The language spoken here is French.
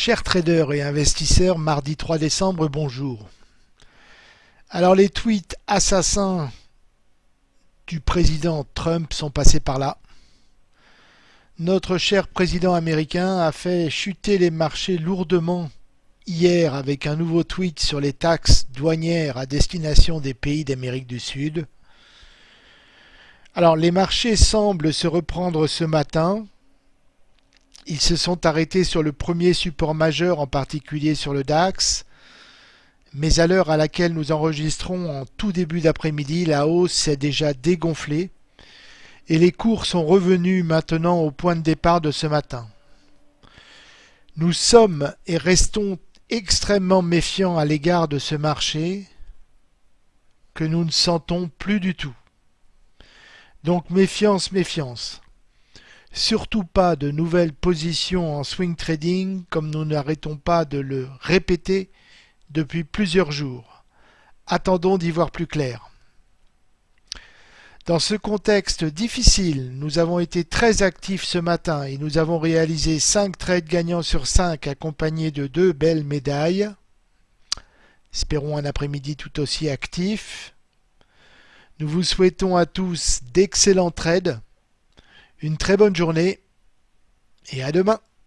Chers traders et investisseurs, mardi 3 décembre, bonjour. Alors les tweets assassins du président Trump sont passés par là. Notre cher président américain a fait chuter les marchés lourdement hier avec un nouveau tweet sur les taxes douanières à destination des pays d'Amérique du Sud. Alors les marchés semblent se reprendre ce matin ils se sont arrêtés sur le premier support majeur, en particulier sur le DAX. Mais à l'heure à laquelle nous enregistrons en tout début d'après-midi, la hausse s'est déjà dégonflée et les cours sont revenus maintenant au point de départ de ce matin. Nous sommes et restons extrêmement méfiants à l'égard de ce marché que nous ne sentons plus du tout. Donc méfiance, méfiance. Surtout pas de nouvelles positions en swing trading comme nous n'arrêtons pas de le répéter depuis plusieurs jours. Attendons d'y voir plus clair. Dans ce contexte difficile, nous avons été très actifs ce matin et nous avons réalisé 5 trades gagnants sur 5 accompagnés de deux belles médailles. Espérons un après-midi tout aussi actif. Nous vous souhaitons à tous d'excellents trades une très bonne journée et à demain